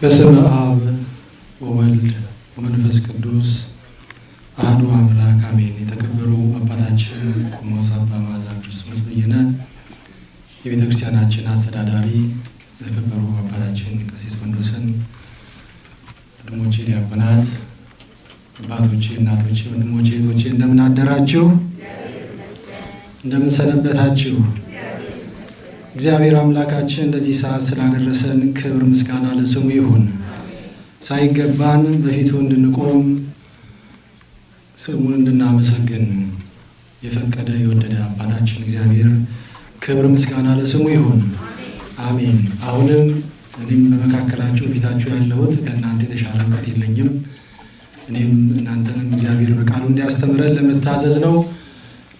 በስመ አብ ወወልድ ወመንፈስ ቅዱስ አሐዱ አምላክ አሜን። የተከበሩ አባታችን ቆሞስ አባ መዓዛ ክርስቶስ በየነ የቤተ ክርስቲያናችን አስተዳዳሪ፣ የተከበሩ አባታችን ቀሲስ ወንዶሰን፣ ወንድሞቼ ዲያቆናት፣ አባቶቼ፣ እናቶቼ፣ ወንድሞቼ፣ እህቶቼ እንደምን አደራችሁ? እንደምን ሰነበታችሁ? እግዚአብሔር አምላካችን እንደዚህ ሰዓት ስላደረሰን ክብር ምስጋና ለስሙ ይሁን። ሳይገባን በፊቱ እንድንቆም ስሙን እንድናመሰግን የፈቀደ የወደደ አባታችን እግዚአብሔር ክብር ምስጋና ለስሙ ይሁን። አሜን። አሁንም እኔም በመካከላችሁ ፊታችሁ ያለሁት ከእናንተ የተሻለ እውቀት የለኝም። እኔም እናንተንም እግዚአብሔር በቃሉ እንዲያስተምረን ለመታዘዝ ነው።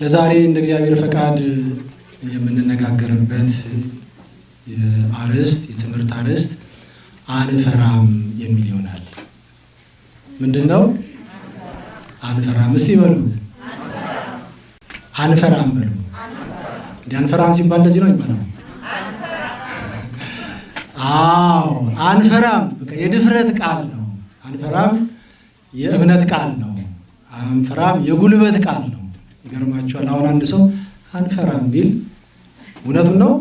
ለዛሬ እንደ እግዚአብሔር ፈቃድ የምንነጋገርበት አርዕስት የትምህርት አርዕስት አንፈራም የሚል ይሆናል። ምንድን ነው አንፈራም? እስቲ በሉት አንፈራም በሉ። እንዲ አንፈራም ሲባል እንደዚህ ነው ይባላል። አዎ አንፈራም የድፍረት ቃል ነው። አንፈራም የእምነት ቃል ነው። አንፈራም የጉልበት ቃል ነው። ይገርማቸዋል። አሁን አንድ ሰው አንፈራም ቢል እውነቱን ነው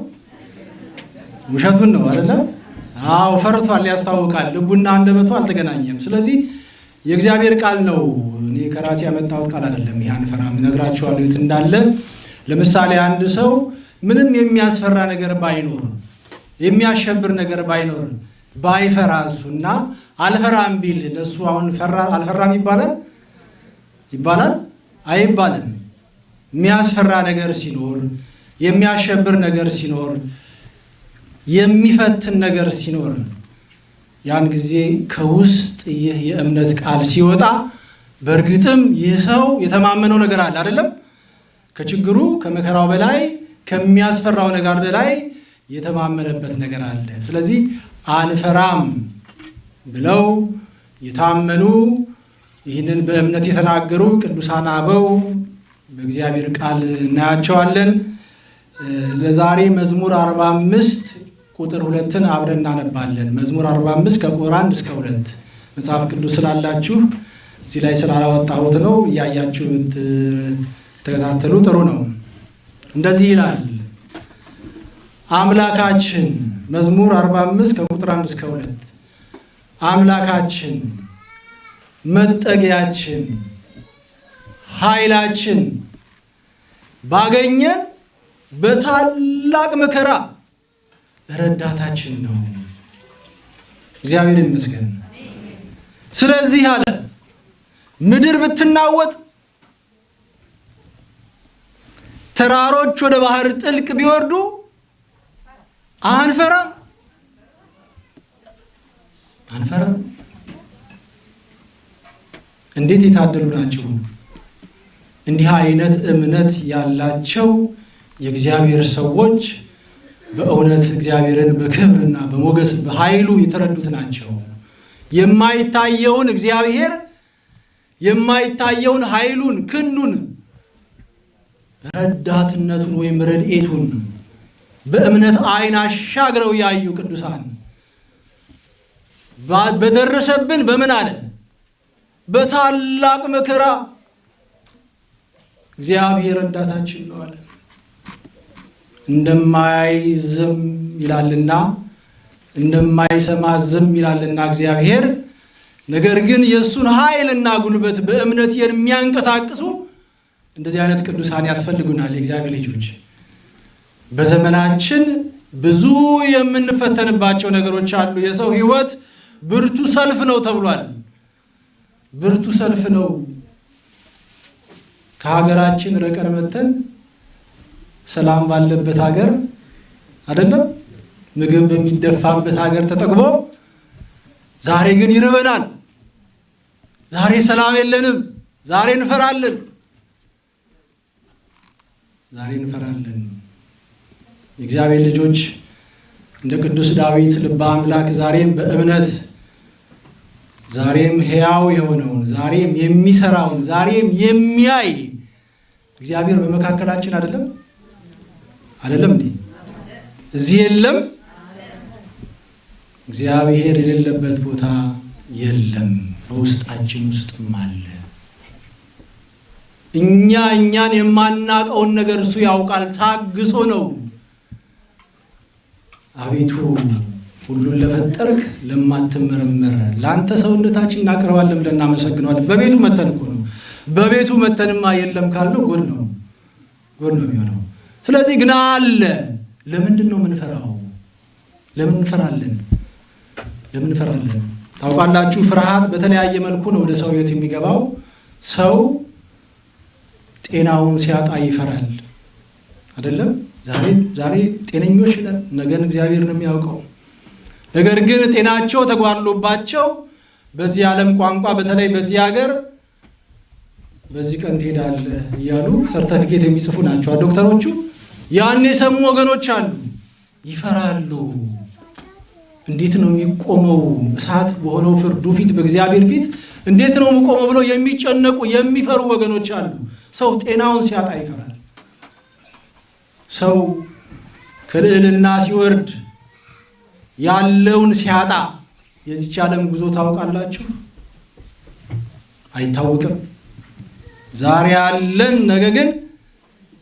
ውሸቱን ነው አይደለም? አዎ ፈርቷል፣ ያስታውቃል። ልቡና አንደበቱ አልተገናኘም። ስለዚህ የእግዚአብሔር ቃል ነው። እኔ ከራሴ ያመጣሁት ቃል አይደለም። ይህ አንፈራም እነግራችኋለሁ የት እንዳለ። ለምሳሌ አንድ ሰው ምንም የሚያስፈራ ነገር ባይኖር፣ የሚያሸብር ነገር ባይኖር ባይፈራ እሱና አልፈራም ቢል ለእሱ አሁን ፈራ አልፈራም ይባላል ይባላል አይባልም። የሚያስፈራ ነገር ሲኖር፣ የሚያሸብር ነገር ሲኖር፣ የሚፈትን ነገር ሲኖር ያን ጊዜ ከውስጥ ይህ የእምነት ቃል ሲወጣ በእርግጥም ይህ ሰው የተማመነው ነገር አለ አይደለም። ከችግሩ ከመከራው በላይ ከሚያስፈራው ነገር በላይ የተማመነበት ነገር አለ። ስለዚህ አንፈራም ብለው የታመኑ ይህንን በእምነት የተናገሩ ቅዱሳን አበው በእግዚአብሔር ቃል እናያቸዋለን። ለዛሬ መዝሙር 45 ቁጥር ሁለትን አብረን እናነባለን። መዝሙር 45 ከቁጥር አንድ እስከ ሁለት መጽሐፍ ቅዱስ ስላላችሁ እዚህ ላይ ስላላወጣሁት ነው። እያያችሁ ተከታተሉ፣ ጥሩ ነው። እንደዚህ ይላል አምላካችን መዝሙር 45 ከቁጥር አንድ እስከ ሁለት አምላካችን መጠጊያችን ኃይላችን ባገኘን በታላቅ መከራ ረዳታችን ነው። እግዚአብሔር ይመስገን። ስለዚህ አለ ምድር ብትናወጥ፣ ተራሮች ወደ ባህር ጥልቅ ቢወርዱ አንፈራም አንፈራም። እንዴት የታደሉ ናቸው! እንዲህ አይነት እምነት ያላቸው የእግዚአብሔር ሰዎች በእውነት እግዚአብሔርን በክብርና በሞገስ በኃይሉ የተረዱት ናቸው። የማይታየውን እግዚአብሔር የማይታየውን ኃይሉን፣ ክንዱን፣ ረዳትነቱን ወይም ረድኤቱን በእምነት ዓይን አሻግረው ያዩ ቅዱሳን በደረሰብን በምን አለ በታላቅ መከራ እግዚአብሔር ረዳታችን ነው አለ። እንደማያይ ዝም ይላልና እንደማይሰማ ዝም ይላልና እግዚአብሔር። ነገር ግን የእሱን ኃይልና ጉልበት በእምነት የሚያንቀሳቅሱ እንደዚህ አይነት ቅዱሳን ያስፈልጉናል። የእግዚአብሔር ልጆች በዘመናችን ብዙ የምንፈተንባቸው ነገሮች አሉ። የሰው ሕይወት ብርቱ ሰልፍ ነው ተብሏል። ብርቱ ሰልፍ ነው። ከሀገራችን ርቀን መተን ሰላም ባለበት ሀገር አይደለም ምግብ በሚደፋበት ሀገር ተጠግቦ ዛሬ ግን ይርበናል። ዛሬ ሰላም የለንም። ዛሬ እንፈራለን። ዛሬ እንፈራለን። የእግዚአብሔር ልጆች እንደ ቅዱስ ዳዊት ልበ አምላክ ዛሬም በእምነት ዛሬም ሕያው የሆነውን ዛሬም የሚሰራውን ዛሬም የሚያይ እግዚአብሔር በመካከላችን አይደለም አይደለም እንዴ? እዚህ የለም እግዚአብሔር የሌለበት ቦታ የለም፣ በውስጣችን ውስጥም አለ። እኛ እኛን የማናቀውን ነገር እሱ ያውቃል። ታግሶ ነው። አቤቱ ሁሉን ለፈጠርክ ለማትመረመር ለአንተ ሰውነታችን እናቀርባለን ብለን እናመሰግነዋለን። በቤቱ መተን እኮ ነው። በቤቱ መተንማ የለም ካልነው ጎድ ነው ጎድ ነው የሚሆነው። ስለዚህ ግን አለ። ለምንድን ነው የምንፈራው? ለምን እንፈራለን? ለምን እንፈራለን? ታውቃላችሁ፣ ፍርሃት በተለያየ መልኩ ነው ወደ ሰው ሕይወት የሚገባው። ሰው ጤናውን ሲያጣ ይፈራል። አይደለም? ዛሬ ዛሬ ጤነኞች ነን፣ ነገን እግዚአብሔር ነው የሚያውቀው። ነገር ግን ጤናቸው ተጓድሎባቸው በዚህ ዓለም ቋንቋ በተለይ በዚህ ሀገር በዚህ ቀን ትሄዳለህ እያሉ ሰርተፊኬት የሚጽፉ ናቸው ዶክተሮቹ። ያን የሰሙ ወገኖች አሉ፣ ይፈራሉ። እንዴት ነው የሚቆመው? እሳት በሆነው ፍርዱ ፊት በእግዚአብሔር ፊት እንዴት ነው የሚቆመው ብለው የሚጨነቁ የሚፈሩ ወገኖች አሉ። ሰው ጤናውን ሲያጣ ይፈራል። ሰው ከልዕልና ሲወርድ ያለውን ሲያጣ የዚች ዓለም ጉዞ ታውቃላችሁ፣ አይታወቅም። ዛሬ ያለን ነገ ግን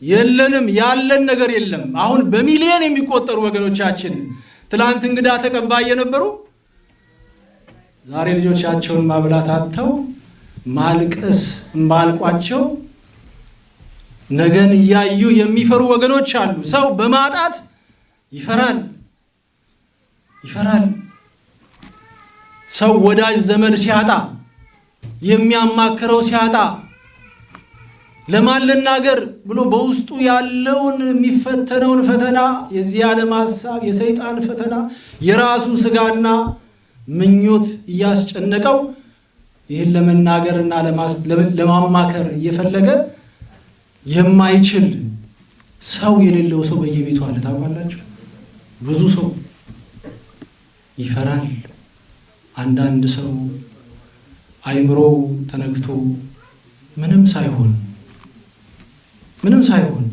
የለንም። ያለን ነገር የለም። አሁን በሚሊዮን የሚቆጠሩ ወገኖቻችን ትላንት እንግዳ ተቀባይ የነበሩ ዛሬ ልጆቻቸውን ማብላት አጥተው ማልቀስ እምባልቋቸው ነገን እያዩ የሚፈሩ ወገኖች አሉ። ሰው በማጣት ይፈራል ይፈራል። ሰው ወዳጅ ዘመድ ሲያጣ የሚያማክረው ሲያጣ ለማን ልናገር ብሎ በውስጡ ያለውን የሚፈተነውን ፈተና የዚህ ዓለም ሀሳብ፣ የሰይጣን ፈተና፣ የራሱ ስጋና ምኞት እያስጨነቀው ይህን ለመናገርና ለማማከር እየፈለገ የማይችል ሰው የሌለው ሰው በየቤቱ አለ። ታውቃላችሁ፣ ብዙ ሰው ይፈራል። አንዳንድ ሰው አይምሮው ተነግቶ ምንም ሳይሆን ምንም ሳይሆን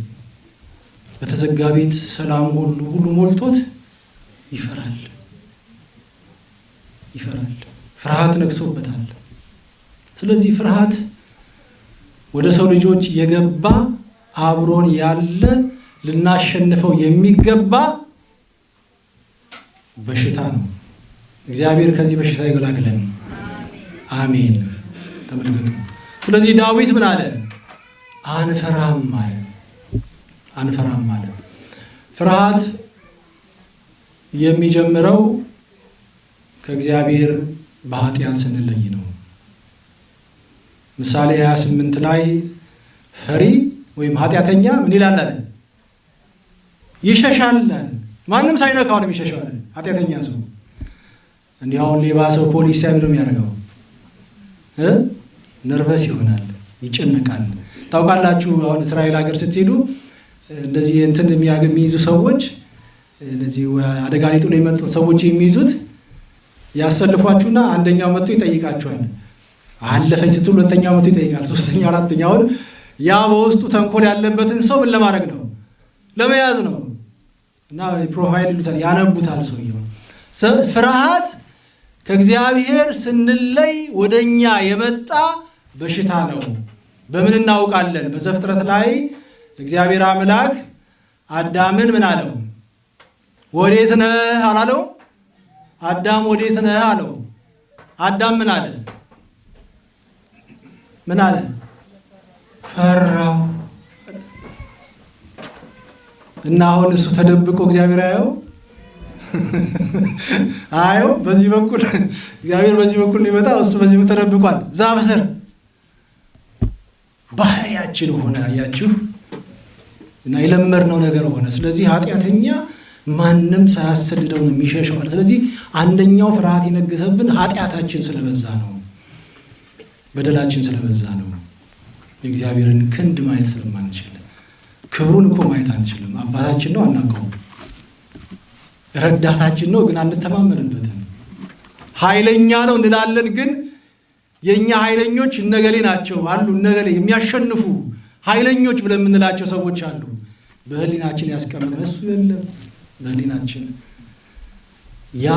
በተዘጋ ቤት ሰላም ሁሉ ሁሉ ሞልቶት ይፈራል ይፈራል። ፍርሃት ነግሶበታል። ስለዚህ ፍርሃት ወደ ሰው ልጆች የገባ አብሮን ያለ ልናሸንፈው የሚገባ በሽታ ነው። እግዚአብሔር ከዚህ በሽታ ይገላግለን። አሜን። ተመልከቱ። ስለዚህ ዳዊት ምን አለ? አንፈራም አለ። አንፈራም አለ። ፍርሃት የሚጀምረው ከእግዚአብሔር በኃጢአት ስንለይ ነው። ምሳሌ 28 ላይ ፈሪ ወይም ኃጢአተኛ ምን ይላል አለ? ማንም ሳይነካው ነው የሚሸሸው ኃጢአተኛ ሰው እንዲህ ሌባ ሰው ፖሊስ ሲያይ የሚያደርገው? ነርቨስ ይሆናል፣ ይጨነቃል። ታውቃላችሁ አሁን እስራኤል ሀገር ስትሄዱ እንደዚህ እንትን የሚይዙ ሰዎች እነዚህ አደጋ ሊጥሉ የመጡ ሰዎች የሚይዙት ያሰልፏችሁና አንደኛው መጥቶ ይጠይቃችኋል። አለፈኝ ስትሉ ሁለተኛው መጥቶ ይጠይቃል። ሶስተኛው አራተኛውን ያ በውስጡ ተንኮል ያለበትን ሰው ምን ለማድረግ ነው? ለመያዝ ነው። እና profile ይሉታል፣ ያነቡታል ሰውየው። ፍርሃት ከእግዚአብሔር ስንለይ ወደ እኛ የመጣ በሽታ ነው። በምን እናውቃለን? በዘፍጥረት ላይ እግዚአብሔር አምላክ አዳምን ምን አለው? ወዴት ነህ አላለው? አዳም ወዴት ነህ አለው። አዳም ምን አለ? ምን አለ? ፈራው። እና አሁን እሱ ተደብቆ እግዚአብሔር አየው አየው። በዚህ በኩል እግዚአብሔር በዚህ በኩል ሊመጣ እሱ በዚህ ተደብቋል። ዛፍ ስር ባህሪያችን ሆነ። አያችሁ እና የለመድነው ነገር ሆነ። ስለዚህ ኃጢአተኛ ማንም ሳያሰድደው ነው የሚሸሸው። ስለዚህ አንደኛው ፍርሃት የነገሰብን ኃጢአታችን ስለበዛ ነው፣ በደላችን ስለበዛ ነው። የእግዚአብሔርን ክንድ ማየት ስለማንችል ክብሩን እኮ ማየት አንችልም። አባታችን ነው አናውቀውም። ረዳታችን ነው ግን አንተማመንበትም። ኃይለኛ ነው እንላለን ግን የእኛ ኃይለኞች እነገሌ ናቸው አሉ እነገሌ የሚያሸንፉ ኃይለኞች ብለን የምንላቸው ሰዎች አሉ። በህሊናችን ያስቀምጥ እሱ የለም በህሊናችን ያ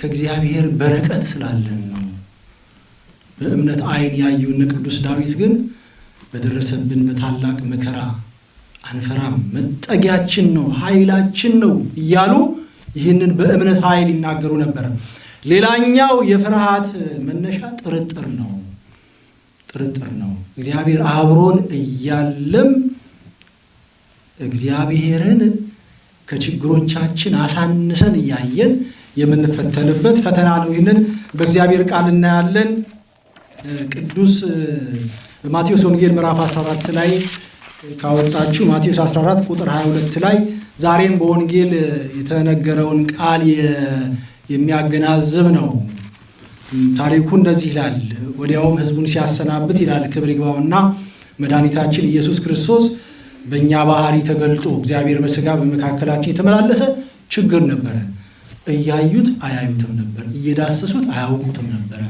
ከእግዚአብሔር በረከት ስላለን ነው። በእምነት ዓይን ያዩን ቅዱስ ዳዊት ግን በደረሰብን በታላቅ መከራ አንፈራም፣ መጠጊያችን ነው፣ ኃይላችን ነው እያሉ ይህንን በእምነት ኃይል ይናገሩ ነበር። ሌላኛው የፍርሃት መነሻ ጥርጥር ነው። ጥርጥር ነው። እግዚአብሔር አብሮን እያለም እግዚአብሔርን ከችግሮቻችን አሳንሰን እያየን የምንፈተንበት ፈተና ነው። ይህንን በእግዚአብሔር ቃል እናያለን። ቅዱስ ማቴዎስ ወንጌል ምዕራፍ 14 ላይ ካወጣችሁ ማቴዎስ 14 ቁጥር 22 ላይ ዛሬም በወንጌል የተነገረውን ቃል የሚያገናዝብ ነው። ታሪኩ እንደዚህ ይላል። ወዲያውም ሕዝቡን ሲያሰናብት ይላል ክብር ይግባውና መድኃኒታችን ኢየሱስ ክርስቶስ በእኛ ባህሪ ተገልጦ እግዚአብሔር በሥጋ በመካከላችን የተመላለሰ ችግር ነበረ። እያዩት አያዩትም ነበር፣ እየዳሰሱት አያውቁትም ነበረ።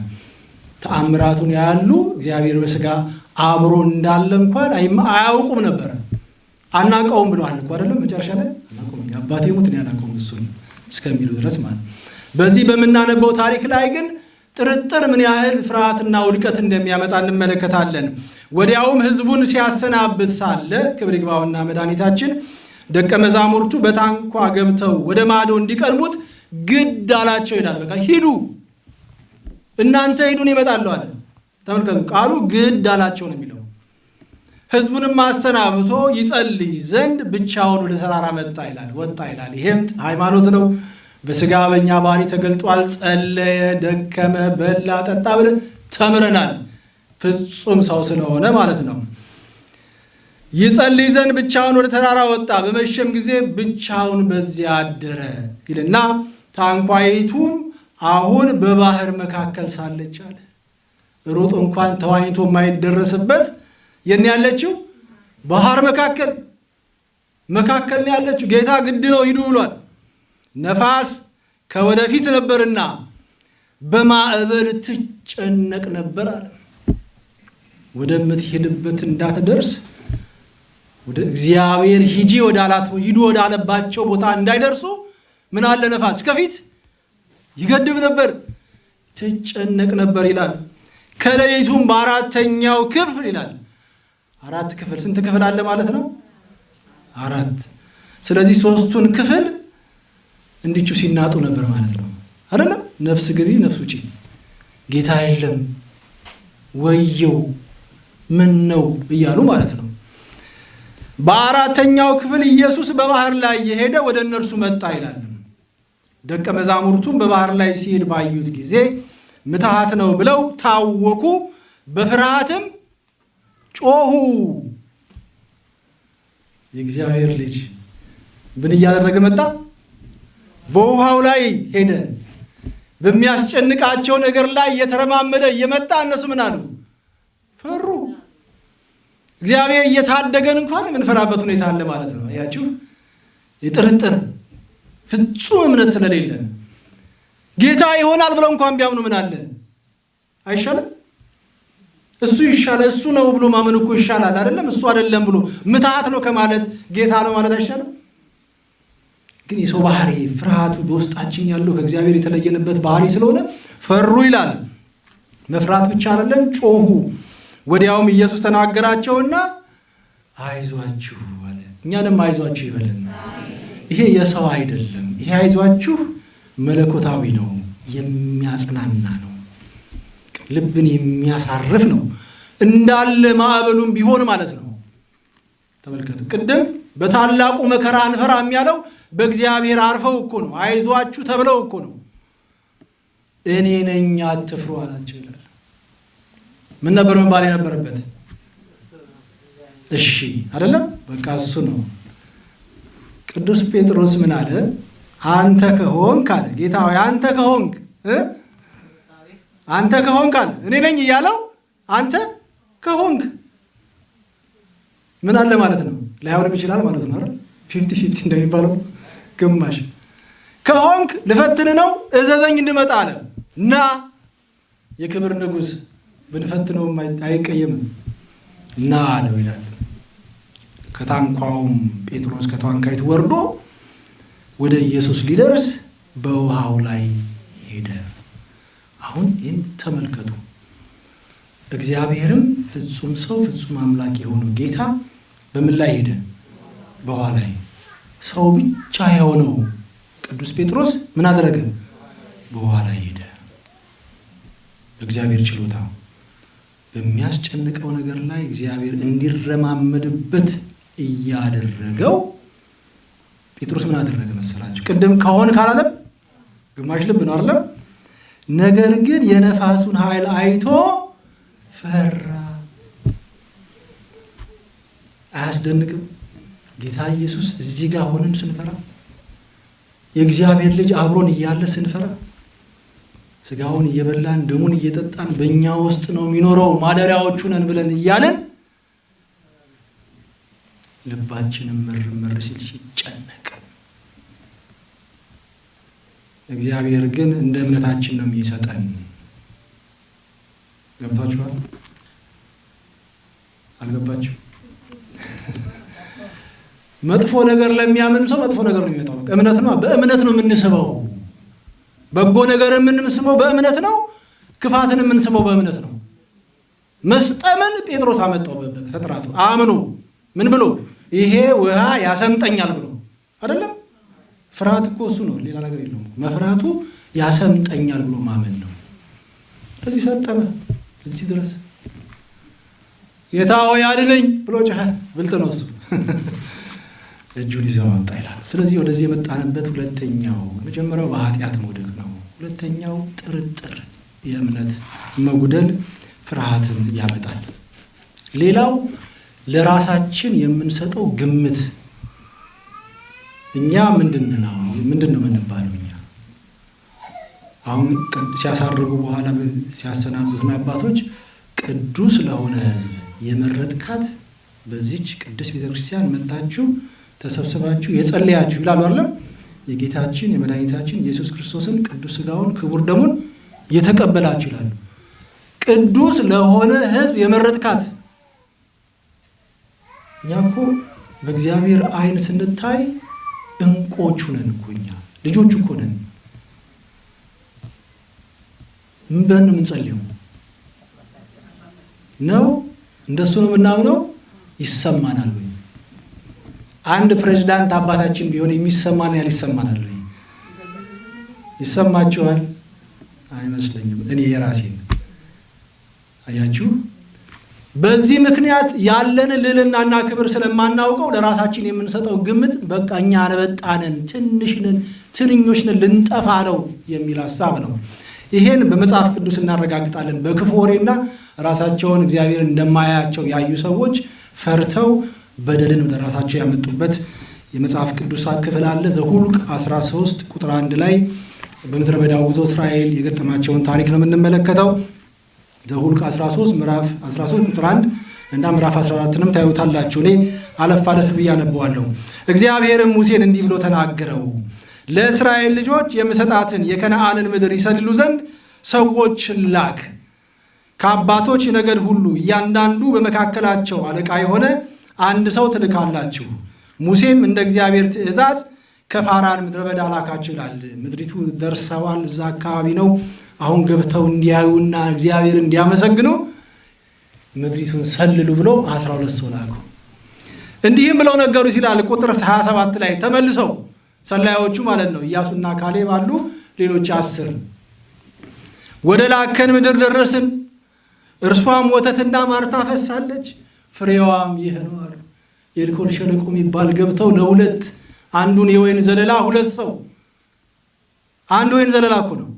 ተአምራቱን ያያሉ፣ እግዚአብሔር በሥጋ አብሮ እንዳለ እንኳን አያውቁም ነበረ። አናውቀውም ብለዋል እኮ አይደለም። መጨረሻ ላይ አናውቀውም የአባቴ ሞት እኔ እሱን እስከሚሉ ድረስ ማለት በዚህ በምናነበው ታሪክ ላይ ግን ጥርጥር ምን ያህል ፍርሃትና ውድቀት እንደሚያመጣ እንመለከታለን። ወዲያውም ሕዝቡን ሲያሰናብት ሳለ ክብር ይግባውና መድኃኒታችን ደቀ መዛሙርቱ በታንኳ ገብተው ወደ ማዶ እንዲቀድሙት ግድ አላቸው ይላል። በቃ ሂዱ፣ እናንተ ሂዱን ይመጣለሁ አለ። ተመልከቱ፣ ቃሉ ግድ አላቸው ነው የሚለው። ሕዝቡንም አሰናብቶ ይጸልይ ዘንድ ብቻውን ወደ ተራራ መጣ ይላል፣ ወጣ ይላል። ይሄም ሃይማኖት ነው። በሥጋ በእኛ ባህሪ ተገልጧል። ጸለየ፣ ደከመ፣ በላ፣ ጠጣ ብለን ተምረናል። ፍጹም ሰው ስለሆነ ማለት ነው። ይጸልይ ዘንድ ብቻውን ወደ ተራራ ወጣ። በመሸም ጊዜ ብቻውን በዚያ አደረ ይልና ታንኳይቱም አሁን በባህር መካከል ሳለች አለ። ሩጥ እንኳን ተዋኝቶ የማይደረስበት ነው ያለችው? ባህር መካከል መካከል ያለችው። ጌታ ግድ ነው ሂዱ ብሏል። ነፋስ ከወደፊት ነበርና በማዕበል ትጨነቅ ነበር አለ። ወደምትሄድበት እንዳትደርስ ወደ እግዚአብሔር ሂጂ ወዳላት ሂዱ ወዳለባቸው ቦታ እንዳይደርሱ ምን አለ ነፋስ ከፊት ይገድብ ነበር፣ ትጨነቅ ነበር ይላል። ከሌሊቱም በአራተኛው ክፍል ይላል። አራት ክፍል ስንት ክፍል አለ ማለት ነው? አራት። ስለዚህ ሶስቱን ክፍል እንዲቹ ሲናጡ ነበር ማለት ነው አይደለም? ነፍስ ግቢ ነፍስ ውጪ፣ ጌታ የለም ወየው ምን ነው እያሉ ማለት ነው። በአራተኛው ክፍል ኢየሱስ በባህር ላይ የሄደ ወደ እነርሱ መጣ ይላል። ደቀ መዛሙርቱም በባህር ላይ ሲሄድ ባዩት ጊዜ ምትሃት ነው ብለው ታወኩ፣ በፍርሃትም ጮሁ። የእግዚአብሔር ልጅ ምን እያደረገ መጣ? በውሃው ላይ ሄደ። በሚያስጨንቃቸው ነገር ላይ እየተረማመደ እየመጣ እነሱ ምን አሉ? ፈሩ። እግዚአብሔር እየታደገን እንኳን የምንፈራበት ሁኔታ አለ ማለት ነው። አያችሁ፣ የጥርጥር ፍጹም እምነት ስለሌለን ጌታ ይሆናል ብለው እንኳን ቢያምኑ ምን አለ አይሻልም? እሱ ይሻላል እሱ ነው ብሎ ማመን እኮ ይሻላል አይደለም? እሱ አይደለም ብሎ ምትሃት ነው ከማለት ጌታ ነው ማለት አይሻልም? ግን የሰው ባህሪ ፍርሃቱ በውስጣችን ያለው ከእግዚአብሔር የተለየንበት ባህሪ ስለሆነ ፈሩ ይላል። መፍራት ብቻ አይደለም፣ ጮሁ። ወዲያውም ኢየሱስ ተናገራቸውና አይዟችሁ አለ። እኛንም አይዟችሁ ይበለን። ይሄ የሰው አይደለም። ይሄ አይዟችሁ መለኮታዊ ነው፣ የሚያጽናና ነው፣ ልብን የሚያሳርፍ ነው። እንዳለ ማዕበሉም ቢሆን ማለት ነው። ተመልከቱ። ቅድም በታላቁ መከራ አንፈራም ያለው በእግዚአብሔር አርፈው እኮ ነው። አይዟችሁ ተብለው እኮ ነው። እኔ ነኝ አትፍሩ አላቸው ይላል። ምን ነበር መባል የነበረበት? እሺ አይደለም፣ በቃ እሱ ነው። ቅዱስ ጴጥሮስ ምን አለ? አንተ ከሆንክ አለ ጌታ ሆይ አንተ ከሆንክ አንተ ከሆንክ አለ እኔ ነኝ እያለው አንተ ከሆንክ ምን አለ ማለት ነው። ላይሆንም ይችላል ማለት ነው አይደል? fifty fifty እንደሚባለው ግማሽ ከሆንክ ልፈትን ነው እዘዘኝ እንድመጣ አለ። ና የክብር ንጉሥ ብንፈትነውም አይቀየምም ና አለው ይላል። ከታንኳውም ጴጥሮስ ከታንኳይቱ ወርዶ ወደ ኢየሱስ ሊደርስ በውሃው ላይ ሄደ። አሁን ይህን ተመልከቱ። እግዚአብሔርም ፍጹም ሰው ፍጹም አምላክ የሆነው ጌታ በምን ላይ ሄደ? በውሃ ላይ። ሰው ብቻ የሆነው ቅዱስ ጴጥሮስ ምን አደረገ? ላይ ሄደ። በእግዚአብሔር ችሎታ በሚያስጨንቀው ነገር ላይ እግዚአብሔር እንዲረማመድበት እያደረገው ጴጥሮስ ምን አደረገ መሰላችሁ? ቅድም ከሆን ካላለም ግማሽ ልብ ነው አይደለም። ነገር ግን የነፋሱን ኃይል አይቶ ፈራ። አያስደንቅም? ጌታ ኢየሱስ እዚህ ጋር ሆነን ስንፈራ፣ የእግዚአብሔር ልጅ አብሮን እያለ ስንፈራ፣ ስጋውን እየበላን ደሙን እየጠጣን በእኛ ውስጥ ነው የሚኖረው ማደሪያዎቹ ነን ብለን እያለን ልባችንም ምር ምር ሲል ሲጨነቅ እግዚአብሔር ግን እንደ እምነታችን ነው የሚሰጠን። ገብታችኋል? አልገባችሁ? መጥፎ ነገር ለሚያምን ሰው መጥፎ ነገር ነው የሚመጣው። እምነት ነው፣ በእምነት ነው የምንስበው። በጎ ነገር የምንስበው በእምነት ነው። ክፋትን የምንስበው በእምነት ነው። መስጠምን ጴጥሮስ አመጣው በተጥራቱ አምኖ ምን ብሎ ይሄ ውሃ ያሰምጠኛል ብሎ አይደለም። ፍርሃት እኮ እሱ ነው፣ ሌላ ነገር የለውም። መፍራቱ ያሰምጠኛል ብሎ ማመን ነው። ስለዚህ ሰጠመ እዚህ ድረስ ጌታ ሆይ አድነኝ ብሎ ጮኸ። ብልጥ ነው እሱ። እጁን ይዘው ወጣ ይላል። ስለዚህ ወደዚህ የመጣንበት ሁለተኛው መጀመሪያው በኃጢአት መውደቅ ነው። ሁለተኛው ጥርጥር፣ የእምነት መጉደል ፍርሃትን ያመጣል። ሌላው ለራሳችን የምንሰጠው ግምት እኛ ምንድን ነው ምንድን ነው የምንባለው? እኛ አሁን ሲያሳርጉ በኋላ ሲያሰናብቱን አባቶች ቅዱስ ለሆነ ሕዝብ የመረጥካት በዚች ቅዱስ ቤተክርስቲያን መጣችሁ ተሰብስባችሁ የጸለያችሁ ይላሉ አይደለም። የጌታችን የመድኃኒታችን ኢየሱስ ክርስቶስን ቅዱስ ሥጋውን ክቡር ደሙን የተቀበላችሁ ይላሉ። ቅዱስ ለሆነ ሕዝብ የመረጥካት እኛ እኮ በእግዚአብሔር ዓይን ስንታይ እንቆቹ ነን እኮ እኛ ልጆቹ እኮ ነን። ምን ብለን ነው የምንጸልየው? ነው እንደሱ ነው የምናምነው? ይሰማናል ወይ? አንድ ፕሬዚዳንት አባታችን ቢሆን የሚሰማን ያህል ይሰማናል? ይሰማችኋል? አይመስለኝም። እኔ የራሴን አያችሁ። በዚህ ምክንያት ያለን ልዕልናና ክብር ስለማናውቀው ለራሳችን የምንሰጠው ግምት በቃ እኛ አንበጣነን፣ ትንሽንን፣ ትንኞች ነን፣ ልንጠፋ ነው የሚል ሀሳብ ነው። ይሄን በመጽሐፍ ቅዱስ እናረጋግጣለን። በክፉ ወሬና ራሳቸውን እግዚአብሔር እንደማያቸው ያዩ ሰዎች ፈርተው በደልን ወደ ራሳቸው ያመጡበት የመጽሐፍ ቅዱስ ክፍል አለ። ዘሁልቅ 13 ቁጥር አንድ ላይ በምድረ በዳው ጉዞ እስራኤል የገጠማቸውን ታሪክ ነው የምንመለከተው። ዘሁልቅ 13 ምዕራፍ 13 ቁጥር 1 እና ምዕራፍ 14ንም ታዩታላችሁ። እኔ አለፍ አለፍ ብዬ አነበዋለሁ። እግዚአብሔርም ሙሴን እንዲህ ብሎ ተናገረው፣ ለእስራኤል ልጆች የምሰጣትን የከነዓንን ምድር ይሰልሉ ዘንድ ሰዎችን ላክ። ከአባቶች ነገድ ሁሉ እያንዳንዱ በመካከላቸው አለቃ የሆነ አንድ ሰው ትልካላችሁ። ሙሴም እንደ እግዚአብሔር ትእዛዝ ከፋራን ምድረ በዳ ላካቸው ይላል። ምድሪቱ ደርሰዋል። እዛ አካባቢ ነው አሁን ገብተው እንዲያዩና እግዚአብሔር እንዲያመሰግኑ ምድሪቱን ሰልሉ ብሎ አስራ ሁለት ሰው ላኩ። እንዲህም ብለው ነገሩት ይላል ቁጥር 27 ላይ ተመልሰው ሰላዮቹ ማለት ነው ኢያሱና ካሌብ አሉ፣ ሌሎች አስር ወደ ላከን ምድር ደረስን፣ እርሷም ወተትና ማር ታፈሳለች፣ ፍሬዋም ይህ ነው አሉ። የኤልኮል ሸለቆ የሚባል ገብተው ለሁለት አንዱን የወይን ዘለላ ሁለት ሰው አንድ ወይን ዘለላ እኮ ነው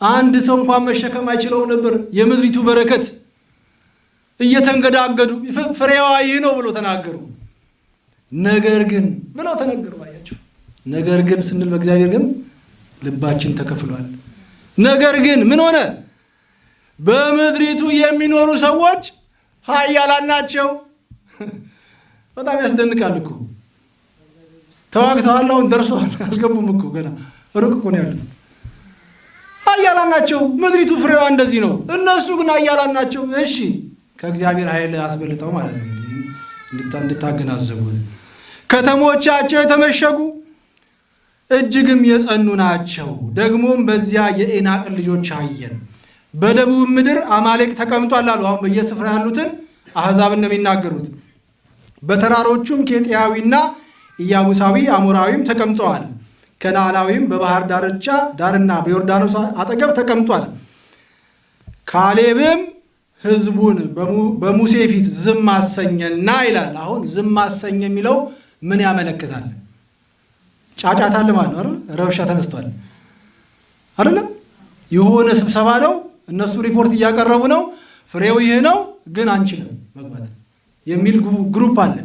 አንድ ሰው እንኳን መሸከም አይችለው ነበር። የምድሪቱ በረከት እየተንገዳገዱ ፍሬዋ ይህ ነው ብሎ ተናገሩ። ነገር ግን ብለው ተነገሩ። አያቸው። ነገር ግን ስንል በእግዚአብሔር ግን ልባችን ተከፍሏል። ነገር ግን ምን ሆነ? በምድሪቱ የሚኖሩ ሰዎች ኃያላን ናቸው። በጣም ያስደንቃል እኮ ተዋግተዋል። አሁን ደርሰዋል። አልገቡም እኮ ገና ሩቅ እኮ ነው ያሉት። ኃያላን ናቸው። ምድሪቱ ፍሬዋ እንደዚህ ነው። እነሱ ግን ኃያላን ናቸው። እሺ ከእግዚአብሔር ኃይል አስበልጠው ማለት ነው እንድታገናዘቡት። ከተሞቻቸው የተመሸጉ እጅግም የጸኑ ናቸው። ደግሞም በዚያ የኤናቅን ልጆች አየን። በደቡብ ምድር አማሌቅ ተቀምጧል አሉ። አሁን በየስፍራ ያሉትን አሕዛብን ነው የሚናገሩት። በተራሮቹም ኬጢያዊና ኢያቡሳዊ አሞራዊም ተቀምጠዋል። ከነዓናዊም በባህር ዳርቻ ዳርና በዮርዳኖስ አጠገብ ተቀምጧል። ካሌብም ሕዝቡን በሙሴ ፊት ዝም አሰኘና ይላል። አሁን ዝም አሰኘ የሚለው ምን ያመለክታል? ጫጫታ ማለት ነው። ረብሻ ተነስቷል አይደለም? የሆነ ስብሰባ ነው። እነሱ ሪፖርት እያቀረቡ ነው። ፍሬው ይህ ነው፣ ግን አንችልም መግባት የሚል group አለ።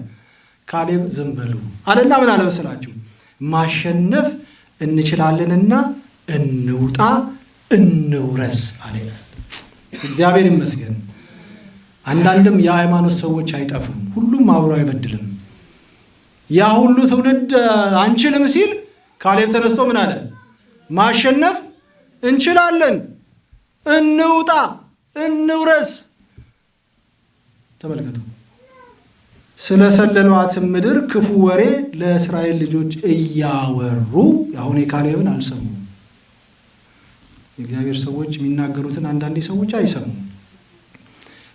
ካሌብ ዝም በሉ አለና ምን አለ? ማሸነፍ እንችላለንና እንውጣ እንውረስ አለ ይላል። እግዚአብሔር ይመስገን። አንዳንድም የሃይማኖት ሰዎች አይጠፉም። ሁሉም አብሮ አይበድልም። ያ ሁሉ ትውልድ አንችልም ሲል ካሌብ ተነስቶ ምን አለ? ማሸነፍ እንችላለን፣ እንውጣ፣ እንውረስ። ተመልከቱ። ስለሰለሏትም ምድር ክፉ ወሬ ለእስራኤል ልጆች እያወሩ አሁን የካሌብን አልሰሙም። የእግዚአብሔር ሰዎች የሚናገሩትን አንዳንዴ ሰዎች አይሰሙም።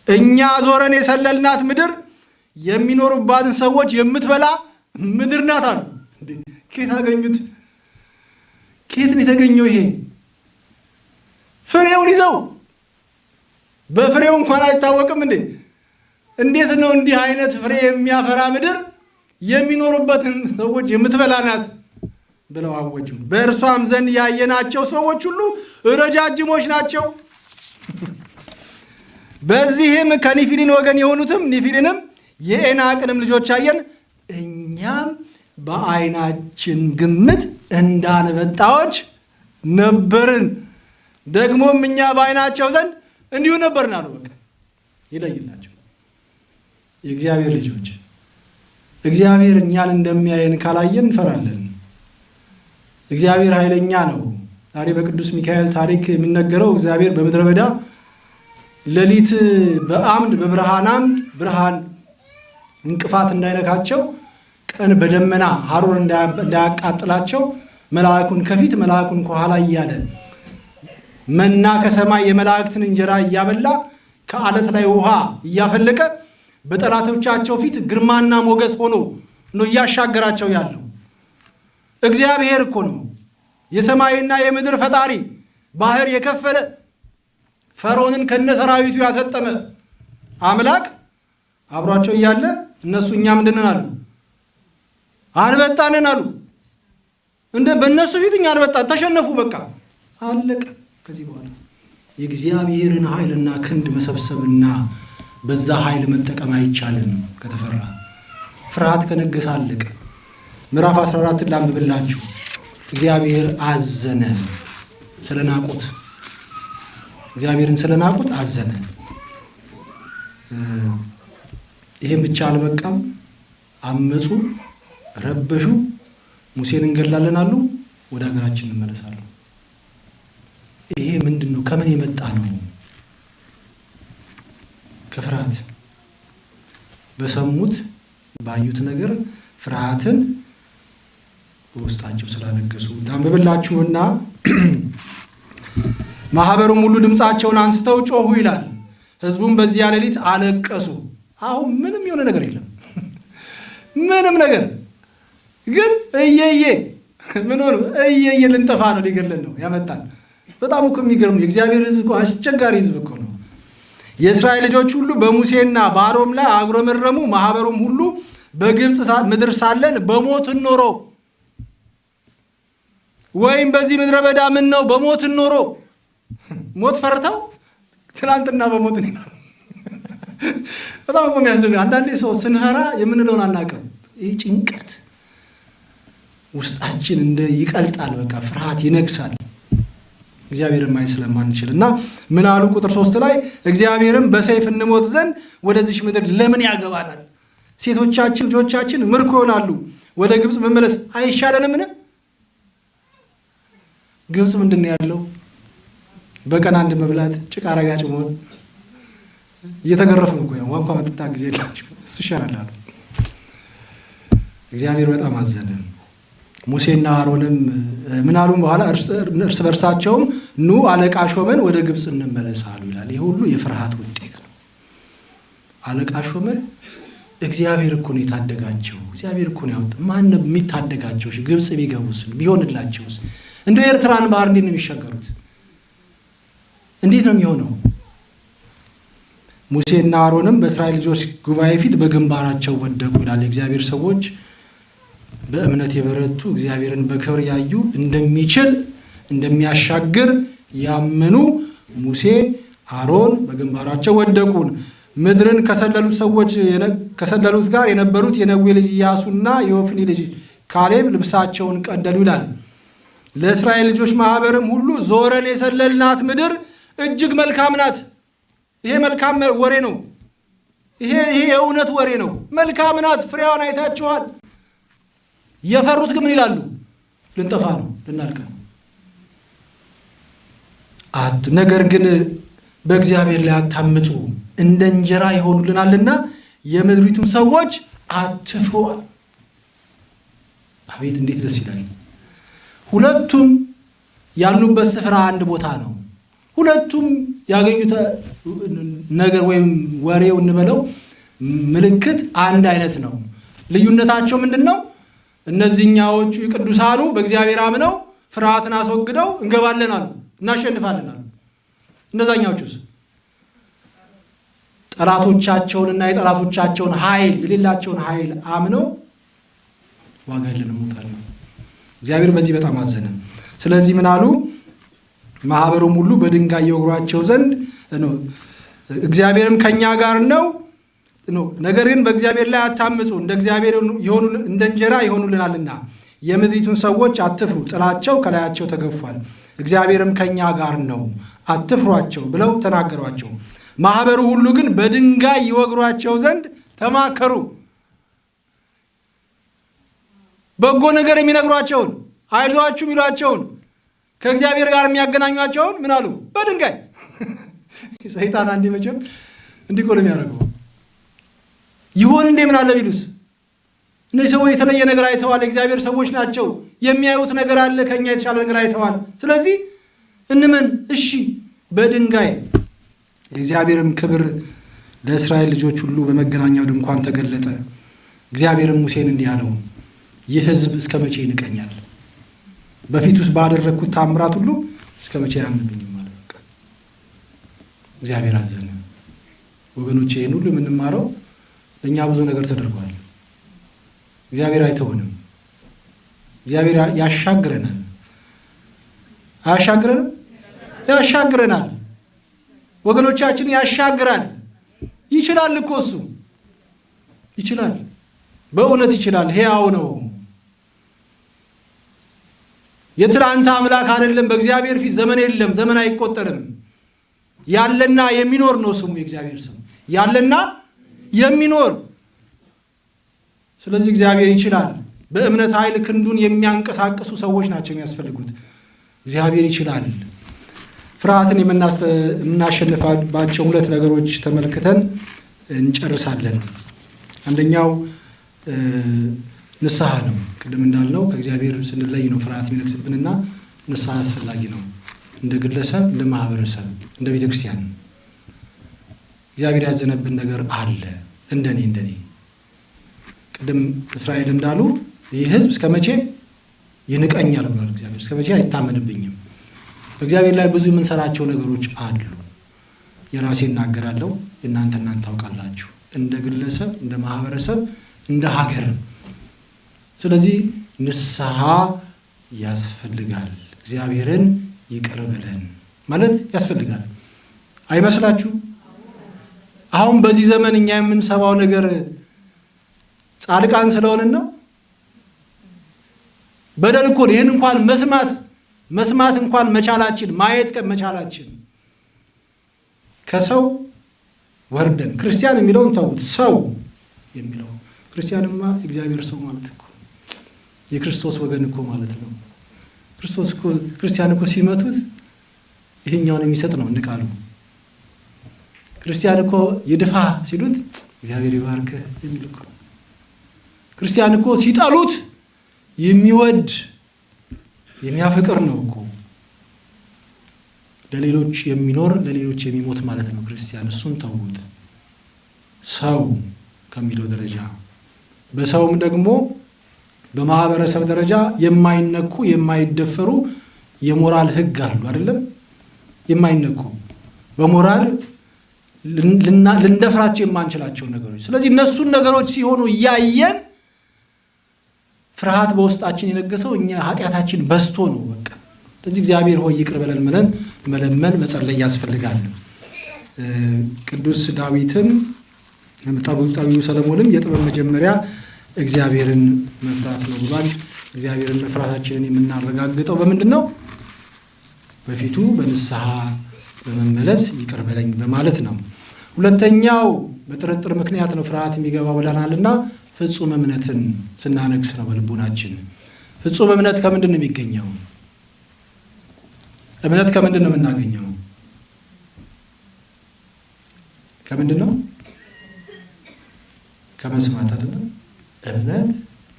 እኛ ዞረን የሰለልናት ምድር የሚኖሩባትን ሰዎች የምትበላ ምድር ናት አሉ። ኬት አገኙት? ኬት የተገኘው? ይሄ ፍሬውን ይዘው በፍሬው እንኳን አይታወቅም እንዴ! እንዴት ነው እንዲህ አይነት ፍሬ የሚያፈራ ምድር የሚኖሩበትን ሰዎች የምትበላ ናት ብለው አወጁ። በእርሷም ዘንድ ያየናቸው ሰዎች ሁሉ ረጃጅሞች ናቸው። በዚህም ከኒፊሊን ወገን የሆኑትም ኒፊሊንም የኤናቅንም ልጆች አየን። እኛም በዓይናችን ግምት እንዳንበጣዎች ነበርን፣ ደግሞም እኛ በዓይናቸው ዘንድ እንዲሁ ነበርን አሉ። ይለይላቸው የእግዚአብሔር ልጆች። እግዚአብሔር እኛን እንደሚያየን ካላየን እንፈራለን። እግዚአብሔር ኃይለኛ ነው። ዛሬ በቅዱስ ሚካኤል ታሪክ የሚነገረው እግዚአብሔር በምድረ በዳ ሌሊት በአምድ በብርሃን አምድ ብርሃን እንቅፋት እንዳይነካቸው ቀን በደመና ሐሩር እንዳያቃጥላቸው መልአኩን ከፊት መልአኩን ከኋላ እያለ መና ከሰማይ የመላእክትን እንጀራ እያበላ ከአለት ላይ ውሃ እያፈለቀ በጠላቶቻቸው ፊት ግርማና ሞገስ ሆኖ ነው እያሻገራቸው ያለው። እግዚአብሔር እኮ ነው የሰማይና የምድር ፈጣሪ፣ ባህር የከፈለ ፈርዖንን ከነሰራዊቱ ያሰጠመ አምላክ አብሯቸው እያለ እነሱ እኛ ምንድንን አሉ? አንበጣንን አሉ። እንደ በእነሱ ፊት እኛ አንበጣን ተሸነፉ። በቃ አለቀ። ከዚህ በኋላ የእግዚአብሔርን ኃይልና ክንድ መሰብሰብና በዛ ኃይል መጠቀም አይቻልም። ከተፈራ ፍርሃት ከነገሰ አለቀ። ምዕራፍ 14 ላንብብላችሁ። እግዚአብሔር አዘነ ስለናቁት፣ እግዚአብሔርን ስለናቁት አዘነ። ይህም ብቻ አልበቃም። አመፁ፣ ረበሹ፣ ሙሴን እንገላለን አሉ። ወደ ሀገራችን እንመለሳሉ። ይሄ ምንድን ነው? ከምን የመጣ ነው? ከፍርሃት በሰሙት ባዩት ነገር ፍርሃትን በውስጣቸው ስላነገሱ ዳንብብላችሁና ማህበሩም ሁሉ ድምፃቸውን አንስተው ጮሁ ይላል። ህዝቡም በዚያ ሌሊት አለቀሱ። አሁን ምንም የሆነ ነገር የለም፣ ምንም ነገር ግን እየየ ምን ሆኑ? እየየ ልንጠፋ ነው፣ ሊገለን ነው ያመጣል። በጣም እኮ የሚገርም ነው። የእግዚአብሔር ህዝብ እኮ አስቸጋሪ ህዝብ እኮ ነው። የእስራኤል ልጆች ሁሉ በሙሴና በአሮን ላይ አጉረመረሙ። ማህበሩም ሁሉ በግብፅ ምድር ሳለን በሞትን ኖሮ ወይም በዚህ ምድረ በዳ ምን ነው በሞትን ኖሮ ሞት ፈርተው ትናንትና በሞት በጣም እኮ የሚያስደንቅ አንዳንዴ ሰው ስንፈራ የምንለውን አናውቅም። ይህ ጭንቀት ውስጣችን እንደ ይቀልጣል። በቃ ፍርሃት ይነግሳል። እግዚአብሔርን ማየት ስለማንችል እና ምን አሉ? ቁጥር ሶስት ላይ እግዚአብሔርም በሰይፍ እንሞት ዘንድ ወደዚች ምድር ለምን ያገባናል? ሴቶቻችን ልጆቻችን ምርኮ ይሆናሉ። ወደ ግብፅ መመለስ አይሻለንምን? ግብፅ ምንድን ነው ያለው? በቀን አንድ መብላት፣ ጭቃ ረጋጭ መሆን፣ እየተገረፉ ነው እኮ እንኳ መጠጣ ጊዜ እሱ ይሻላል አሉ። እግዚአብሔር በጣም አዘነ። ሙሴና አሮንም ምን አሉም በኋላ እርስ በርሳቸውም ኑ አለቃ ሾመን ወደ ግብፅ እንመለስ አሉ ይላል። ይህ ሁሉ የፍርሃት ውጤት ነው። አለቃ ሾመን እግዚአብሔር እኮ ነው የታደጋቸው። እግዚአብሔር እኮ ነው ያወጣ። ማን የሚታደጋቸው? ግብፅ ቢገቡስ ቢሆንላቸውስ? እንደ ኤርትራን ባህር እንዴት ነው የሚሻገሩት? እንዴት ነው የሚሆነው? ሙሴና አሮንም በእስራኤል ልጆች ጉባኤ ፊት በግንባራቸው ወደቁ ይላል። የእግዚአብሔር ሰዎች በእምነት የበረቱ እግዚአብሔርን በክብር ያዩ እንደሚችል እንደሚያሻግር ያመኑ ሙሴ አሮን በግንባራቸው ወደቁ። ምድርን ከሰለሉት ሰዎች ከሰለሉት ጋር የነበሩት የነዌ ልጅ ኢያሱና የወፍኒ ልጅ ካሌብ ልብሳቸውን ቀደሉ ይላል። ለእስራኤል ልጆች ማህበርም ሁሉ ዞረን የሰለልናት ምድር እጅግ መልካም ናት። ይሄ መልካም ወሬ ነው። ይሄ ይሄ የእውነት ወሬ ነው። መልካም ናት፣ ፍሬዋን አይታችኋል። የፈሩት ግን ምን ይላሉ? ልንጠፋ ነው፣ ልናልቅ ነው። አት ነገር ግን በእግዚአብሔር ላይ አታምፁ፣ እንደ እንጀራ ይሆኑልናልና የምድሪቱም ሰዎች አትፍሩዋል። አቤት እንዴት ደስ ይላል! ሁለቱም ያሉበት ስፍራ አንድ ቦታ ነው። ሁለቱም ያገኙት ነገር ወይም ወሬው እንበለው ምልክት አንድ አይነት ነው። ልዩነታቸው ምንድን ነው? እነዚህኛዎቹ ቅዱሳኑ በእግዚአብሔር አምነው ፍርሃትን አስወግደው እንገባለን አሉ፣ እናሸንፋለን አሉ። እነዛኛዎቹስ ጠላቶቻቸውንና የጠላቶቻቸውን ኃይል የሌላቸውን ኃይል አምነው ዋጋ የለንም ሞታለን። እግዚአብሔር በዚህ በጣም አዘነ። ስለዚህ ምን አሉ? ማህበሩም ሁሉ በድንጋይ የወግሯቸው ዘንድ እግዚአብሔርም ከእኛ ጋር ነው ነገር ግን በእግዚአብሔር ላይ አታምፁ፣ እንደ እግዚአብሔር እንደ እንጀራ ይሆኑልናልና የምድሪቱን ሰዎች አትፍሩ፣ ጥላቸው ከላያቸው ተገፏል፣ እግዚአብሔርም ከእኛ ጋር ነው፣ አትፍሯቸው ብለው ተናገሯቸው። ማህበሩ ሁሉ ግን በድንጋይ ይወግሯቸው ዘንድ ተማከሩ። በጎ ነገር የሚነግሯቸውን አይዟችሁ የሚሏቸውን ከእግዚአብሔር ጋር የሚያገናኟቸውን ምን አሉ? በድንጋይ ሰይጣን አንዴ መቼም እንዲህ እኮ ነው የሚያደርገው። ይሆን እንዴ ምን አለ ቢሉስ? እነዚህ ሰዎች የተለየ ነገር አይተዋል። የእግዚአብሔር ሰዎች ናቸው። የሚያዩት ነገር አለ፣ ከእኛ የተሻለ ነገር አይተዋል። ስለዚህ እንመን። እሺ፣ በድንጋይ የእግዚአብሔርም ክብር ለእስራኤል ልጆች ሁሉ በመገናኛው ድንኳን ተገለጠ። እግዚአብሔርም ሙሴን እንዲህ አለው፣ ይህ ሕዝብ እስከ መቼ ይንቀኛል? በፊት ውስጥ ባደረግኩት ታምራት ሁሉ እስከ መቼ አያምንብኝም? ማለት በቃ እግዚአብሔር አዘነ። ወገኖች ይህን ሁሉ የምንማረው ለእኛ ብዙ ነገር ተደርጓል። እግዚአብሔር አይተውንም። እግዚአብሔር ያሻግረናል። አያሻግረንም? ያሻግረናል። ወገኖቻችን ያሻግራል። ይችላል እኮ እሱ ይችላል። በእውነት ይችላል። ሕያው ነው። የትላንት አምላክ አይደለም። በእግዚአብሔር ፊት ዘመን የለም፣ ዘመን አይቆጠርም። ያለና የሚኖር ነው ስሙ የእግዚአብሔር ስም ያለና የሚኖር ስለዚህ እግዚአብሔር ይችላል። በእምነት ኃይል ክንዱን የሚያንቀሳቅሱ ሰዎች ናቸው የሚያስፈልጉት። እግዚአብሔር ይችላል። ፍርሃትን የምናሸንፋባቸው ሁለት ነገሮች ተመልክተን እንጨርሳለን። አንደኛው ንስሐ ነው። ቅድም እንዳልነው ከእግዚአብሔር ስንለይ ነው ፍርሃት የሚነግስብንና ንስሐ አስፈላጊ ነው። እንደ ግለሰብ፣ እንደ ማህበረሰብ፣ እንደ ቤተ ክርስቲያን እግዚአብሔር ያዘነብን ነገር አለ። እንደኔ እንደኔ ቅድም እስራኤል እንዳሉ ይህ ሕዝብ እስከ መቼ ይንቀኛል ብሏል እግዚአብሔር። እስከ መቼ አይታመንብኝም። በእግዚአብሔር ላይ ብዙ የምንሰራቸው ነገሮች አሉ። የራሴ እናገራለሁ፣ የእናንተ እናንተ ታውቃላችሁ። እንደ ግለሰብ፣ እንደ ማህበረሰብ፣ እንደ ሀገር። ስለዚህ ንስሐ ያስፈልጋል። እግዚአብሔርን ይቅር በለን ማለት ያስፈልጋል። አይመስላችሁ? አሁን በዚህ ዘመን እኛ የምንሰማው ነገር ጻድቃን ስለሆንን ነው። በደል እኮ ይህን እንኳን መስማት መስማት እንኳን መቻላችን ማየት መቻላችን ከሰው ወርደን ክርስቲያን የሚለውን ተዉት። ሰው የሚለው ክርስቲያንማ እግዚአብሔር ሰው ማለት እኮ የክርስቶስ ወገን እኮ ማለት ነው። ክርስቶስ ክርስቲያን እኮ ሲመቱት ይሄኛውን የሚሰጥ ነው እንቃሉ። ክርስቲያን እኮ ይድፋ ሲሉት እግዚአብሔር ይባርክህ የሚል እኮ ክርስቲያን እኮ ሲጠሉት የሚወድ የሚያፈቅር ነው እኮ ለሌሎች የሚኖር ለሌሎች የሚሞት ማለት ነው ክርስቲያን። እሱን ተዉት። ሰው ከሚለው ደረጃ በሰውም ደግሞ በማህበረሰብ ደረጃ የማይነኩ የማይደፈሩ የሞራል ሕግ አሉ አይደለም? የማይነኩ በሞራል ልንደፍራቸው የማንችላቸው ነገሮች። ስለዚህ እነሱን ነገሮች ሲሆኑ እያየን ፍርሃት በውስጣችን የነገሰው እኛ ኃጢአታችን በዝቶ ነው። በቃ ስለዚህ እግዚአብሔር ሆይ ይቅር በለን ብለን መለመን መጸለይ ያስፈልጋል። ቅዱስ ዳዊትም ጠቢቡ ሰለሞንም የጥበብ መጀመሪያ እግዚአብሔርን መፍራት ነው ብሏል። እግዚአብሔርን መፍራታችንን የምናረጋግጠው በምንድን ነው? በፊቱ በንስሐ በመመለስ ይቅር በለኝ በማለት ነው። ሁለተኛው በጥርጥር ምክንያት ነው ፍርሃት የሚገባው ብለናልና ፍጹም እምነትን ስናነግስ ነው በልቡናችን። ፍጹም እምነት ከምንድን ነው የሚገኘው? እምነት ከምንድን ነው የምናገኘው? ከምንድን ነው? ከመስማት አይደለም። እምነት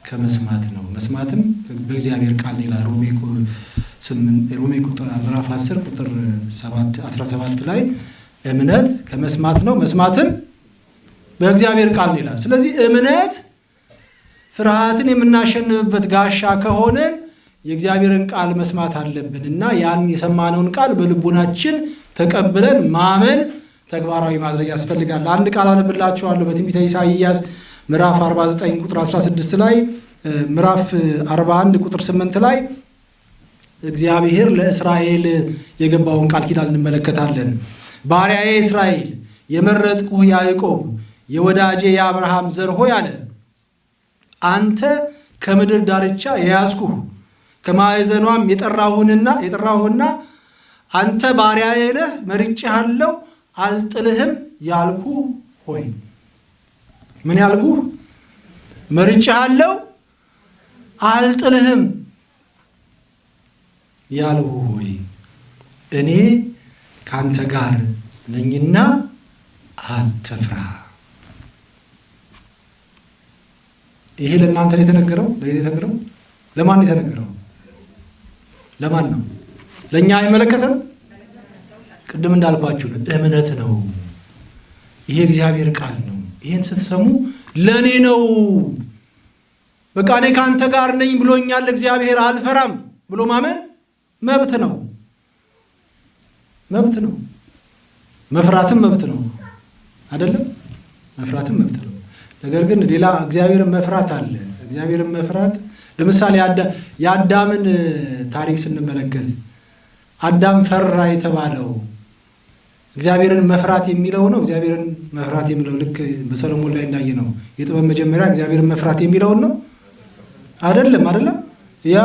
ከመስማት ነው። መስማትም በእግዚአብሔር ቃል ይላል ሮሜ ሮሜ ምዕራፍ 10 ቁጥር 17 ላይ እምነት ከመስማት ነው፣ መስማትም በእግዚአብሔር ቃል ይላል። ስለዚህ እምነት ፍርሃትን የምናሸንፍበት ጋሻ ከሆነን የእግዚአብሔርን ቃል መስማት አለብን እና ያን የሰማነውን ቃል በልቡናችን ተቀብለን ማመን ተግባራዊ ማድረግ ያስፈልጋል። አንድ ቃል አነብላችኋለሁ በትንቢተ ኢሳይያስ ምዕራፍ 49 ቁጥር 16 ላይ ምዕራፍ 41 ቁጥር 8 ላይ እግዚአብሔር ለእስራኤል የገባውን ቃል ኪዳን እንመለከታለን። ባሪያዬ እስራኤል፣ የመረጥኩህ ያዕቆብ፣ የወዳጄ የአብርሃም ዘር ሆይ አለ። አንተ ከምድር ዳርቻ የያዝኩህ ከማዕዘኗም የጠራሁህና የጠራሁህና አንተ ባሪያዬ ነህ መርጬሃለሁ አልጥልህም ያልኩ ሆይ። ምን ያልኩ መርጬሃለሁ አልጥልህም ያልሁ ሆይ። እኔ ከአንተ ጋር ነኝና አትፍራ። ይሄ ለእናንተ ነው የተነገረው። ለእኔ የተነገረው ለማን ነው የተነገረው? ለማን ነው? ለእኛ አይመለከተም። ቅድም እንዳልኳችሁ እምነት ነው። ይሄ እግዚአብሔር ቃል ነው። ይሄን ስትሰሙ ለእኔ ነው። በቃ እኔ ከአንተ ጋር ነኝ ብሎኛል እግዚአብሔር፣ አልፈራም ብሎ ማመን መብት ነው። መብት ነው። መፍራትም መብት ነው አይደለም? መፍራትም መብት ነው። ነገር ግን ሌላ እግዚአብሔርን መፍራት አለ። እግዚአብሔርን መፍራት ለምሳሌ የአዳምን ታሪክ ስንመለከት አዳም ፈራ የተባለው እግዚአብሔርን መፍራት የሚለው ነው። እግዚአብሔርን መፍራት የሚለው ልክ በሰሎሞን ላይ እንዳየ ነው። የጥበብ መጀመሪያ እግዚአብሔርን መፍራት የሚለውን ነው አይደለም? አይደለም? ያ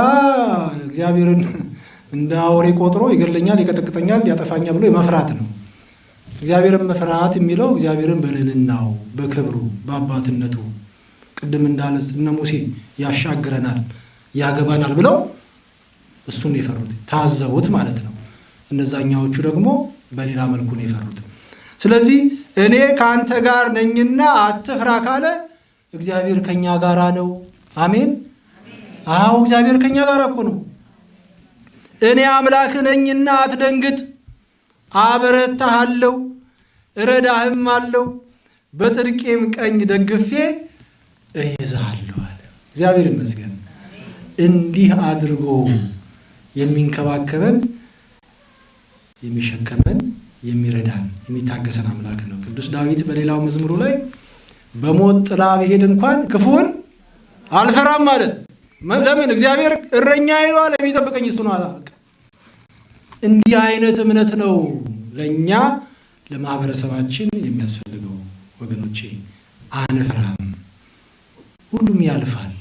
እግዚአብሔርን እንደ አውሬ ቆጥሮ ይገለኛል፣ ይቀጠቅጠኛል፣ ያጠፋኛል ብሎ የመፍራት ነው። እግዚአብሔርን መፍራት የሚለው እግዚአብሔርን በልዕልናው፣ በክብሩ፣ በአባትነቱ ቅድም እንዳለ እነ ሙሴ ያሻግረናል፣ ያገባናል ብለው እሱን የፈሩት ታዘቡት ማለት ነው። እነዛኛዎቹ ደግሞ በሌላ መልኩ ነው የፈሩት። ስለዚህ እኔ ከአንተ ጋር ነኝና አትፍራ ካለ እግዚአብሔር ከኛ ጋር ነው። አሜን። አዎ እግዚአብሔር ከኛ ጋር እኮ ነው። እኔ አምላክ ነኝና አትደንግጥ፣ አበረታሃለሁ፣ እረዳህም አለው በጽድቄም ቀኝ ደግፌ እይዝሃለሁ አለ። እግዚአብሔር ይመስገን። እንዲህ አድርጎ የሚንከባከበን የሚሸከመን የሚረዳን የሚታገሰን አምላክ ነው። ቅዱስ ዳዊት በሌላው መዝሙሩ ላይ በሞት ጥላ ብሄድ እንኳን ክፉን አልፈራም ማለት ለምን? እግዚአብሔር እረኛ ይለዋል፣ የሚጠብቀኝ እሱ ነው። እንዲህ አይነት እምነት ነው ለእኛ ለማህበረሰባችን የሚያስፈልገው ወገኖቼ። አንፈራም። ሁሉም ያልፋል፣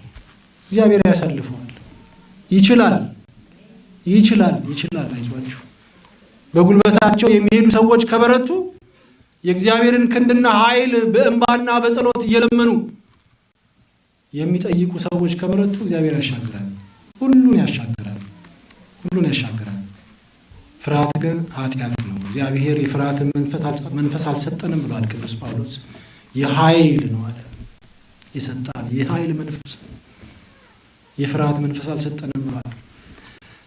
እግዚአብሔር ያሳልፈዋል። ይችላል፣ ይችላል፣ ይችላል። አይዟችሁ። በጉልበታቸው የሚሄዱ ሰዎች ከበረቱ የእግዚአብሔርን ክንድና ኃይል በእንባና በጸሎት እየለመኑ የሚጠይቁ ሰዎች ከበረቱ እግዚአብሔር ያሻግራል። ሁሉን ያሻግራል። ሁሉን ያሻግራል። ፍርሃት ግን ኃጢአት ነው። እግዚአብሔር የፍርሃትን መንፈስ አልሰጠንም ብሏል ቅዱስ ጳውሎስ። የኃይል ነው አለ የሰጣን የኃይል መንፈስ የፍርሃት መንፈስ አልሰጠንም ብሏል።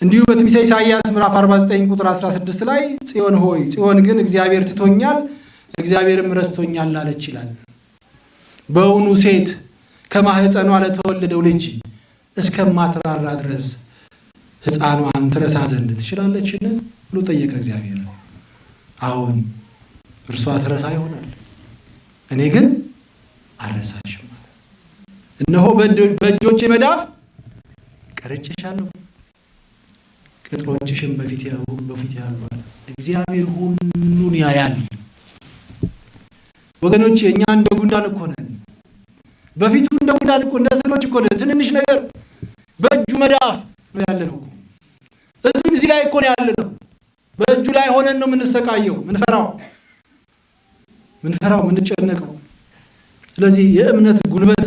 እንዲሁ በትንቢተ ኢሳይያስ ምዕራፍ 49 ቁጥር 16 ላይ ጽዮን ሆይ ጽዮን ግን እግዚአብሔር ትቶኛል፣ እግዚአብሔርም ረስቶኛል አለች ይላል። በእውኑ ሴት ከማህፀኗ ለተወለደው ልጅ እስከማትራራ ድረስ ሕፃኗን ትረሳ ዘንድ ትችላለችን ብሎ ጠየቀ እግዚአብሔር። አሁን እርሷ ትረሳ ይሆናል፣ እኔ ግን አልረሳሽም። እነሆ በእጆቼ መዳፍ ቀርጬሻለሁ፣ ቅጥሮችሽም በፊት በፊት ያሉ። እግዚአብሔር ሁሉን ያያል። ወገኖች እኛ እንደ ጉንዳን እኮ ነን። በፊቱ እንደ ጉንዳን እኮ እንደ ስሎች እኮ ትንንሽ ነገር በእጁ መዳፍ ነው ያለ ነው። እዚሁ እዚህ ላይ እኮ ነው ያለ ነው። በእጁ ላይ ሆነን ነው የምንሰቃየው፣ ምንፈራው ምንፈራው ምንጨነቀው። ስለዚህ የእምነት ጉልበት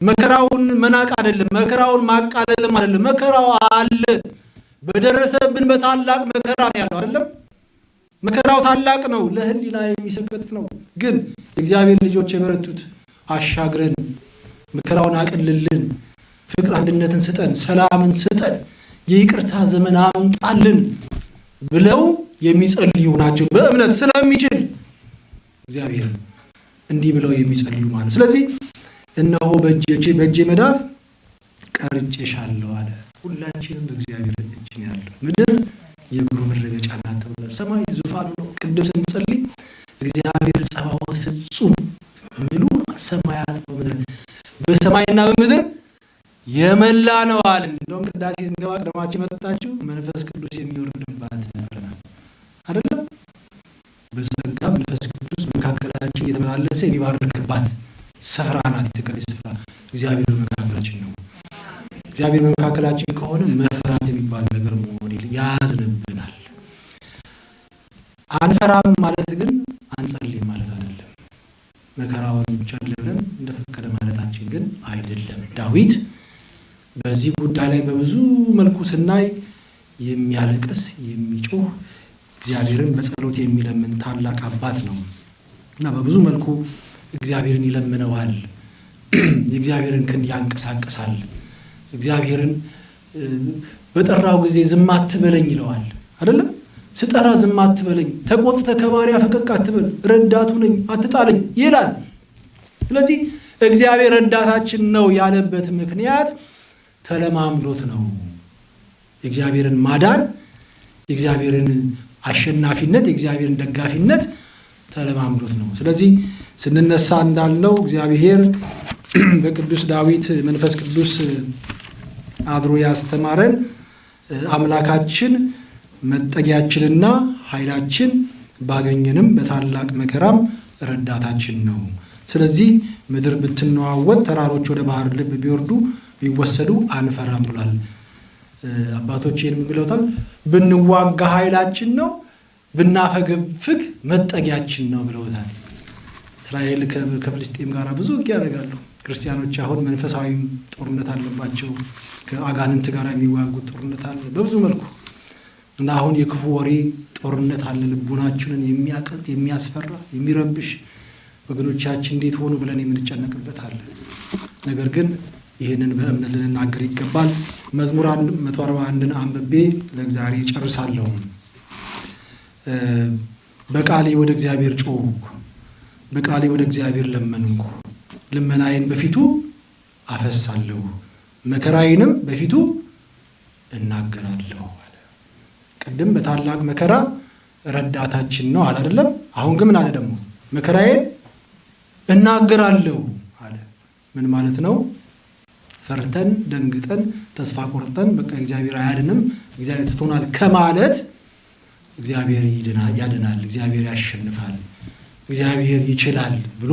መከራውን መናቅ አይደለም፣ መከራውን ማቃለልም አይደለም። መከራው አለ፣ በደረሰብን በታላቅ መከራ ነው ያለው አይደለም። መከራው ታላቅ ነው፣ ለሕሊና የሚሰቀጥጥ ነው። ግን የእግዚአብሔር ልጆች የበረቱት አሻግረን፣ መከራውን አቅልልን፣ ፍቅር አንድነትን ስጠን፣ ሰላምን ስጠን፣ የይቅርታ ዘመን አምጣልን ብለው የሚጸልዩ ናቸው። በእምነት ስለሚችል እግዚአብሔር እንዲህ ብለው የሚጸልዩ ማለት ስለዚህ እነሆ በእጄ በእጄ መዳፍ ቀርጬሻለሁ አለ። ሁላችንም በእግዚአብሔር እጅ ነው ያለው። ምድር የእግሩ መረገጫ ናት ተብሏል። ሰማይ ዙፋኑ ነው። ቅድም ስንጸልይ እግዚአብሔር ጸባዖት ፍጹም ምሉ ሰማያት በምድር በሰማይና በምድር የመላ ነው አለ። እንደውም ቅዳሴ ስንገባ ቀደማችሁ መጣችሁ መንፈስ ቅዱስ የሚወርድባት ብለናል አይደለም? በጸጋ መንፈስ ቅዱስ መካከላችን እየተመላለሰ የሚባርክባት ስፍራ ናት። የተቀደሰ ስፍራ እግዚአብሔር በመካከላችን ነው። እግዚአብሔር በመካከላችን ከሆነ መፍራት የሚባል ነገር መሆን ያዝንብናል። አንፈራም ማለት ግን አንጸልይም መከራውን ብቻ ብለን እንደፈቀደ ማለታችን ግን አይደለም። ዳዊት በዚህ ጉዳይ ላይ በብዙ መልኩ ስናይ የሚያለቅስ የሚጮህ እግዚአብሔርን በጸሎት የሚለምን ታላቅ አባት ነው እና በብዙ መልኩ እግዚአብሔርን ይለምነዋል። የእግዚአብሔርን ክንድ ያንቀሳቅሳል። እግዚአብሔርን በጠራው ጊዜ ዝም አትበለኝ ይለዋል። አይደለም ስጠራ ዝም አትበለኝ፣ ተቆጥተ ከባሪያ ፈቀቅ አትበል፣ ረዳቱ ነኝ አትጣለኝ ይላል። ስለዚህ እግዚአብሔር ረዳታችን ነው ያለበት ምክንያት ተለማምዶት ነው። የእግዚአብሔርን ማዳን፣ የእግዚአብሔርን አሸናፊነት፣ የእግዚአብሔርን ደጋፊነት ተለማምዶት ነው። ስለዚህ ስንነሳ እንዳልነው እግዚአብሔር በቅዱስ ዳዊት መንፈስ ቅዱስ አድሮ ያስተማረን አምላካችን መጠጊያችንና ኃይላችን ባገኘንም በታላቅ መከራም ረዳታችን ነው። ስለዚህ ምድር ብትነዋወጥ፣ ተራሮች ወደ ባህር ልብ ቢወርዱ ቢወሰዱ አንፈራም ብሏል። አባቶች ይህን ብለውታል። ብንዋጋ ኃይላችን ነው፣ ብናፈገፍግ መጠጊያችን ነው ብለውታል። እስራኤል ከፍልስጤም ጋር ብዙ ውጊያ ያደርጋሉ። ክርስቲያኖች አሁን መንፈሳዊ ጦርነት አለባቸው። ከአጋንንት ጋር የሚዋጉት ጦርነት አለ በብዙ መልኩ እና አሁን የክፉ ወሬ ጦርነት አለ። ልቡናችንን የሚያቀጥ የሚያስፈራ የሚረብሽ ወገኖቻችን እንዴት ሆኑ ብለን የምንጨነቅበት አለ። ነገር ግን ይህንን በእምነት ልንናገር ይገባል። መዝሙር መቶ አርባ አንድን አንብቤ ለዛሬ ጨርሳለሁ። በቃሌ ወደ እግዚአብሔር ጮኽኩ፣ በቃሌ ወደ እግዚአብሔር ለመንኩ። ልመናዬን በፊቱ አፈሳለሁ፣ መከራዬንም በፊቱ እናገራለሁ ቅድም በታላቅ መከራ ረዳታችን ነው አለ አይደለም? አሁን ግን ምን አለ ደግሞ? መከራዬን እናገራለሁ አለ። ምን ማለት ነው? ፈርተን ደንግጠን ተስፋ ቆርጠን በቃ እግዚአብሔር አያድንም እግዚአብሔር ትቶናል ከማለት እግዚአብሔር ያድናል፣ እግዚአብሔር ያሸንፋል፣ እግዚአብሔር ይችላል ብሎ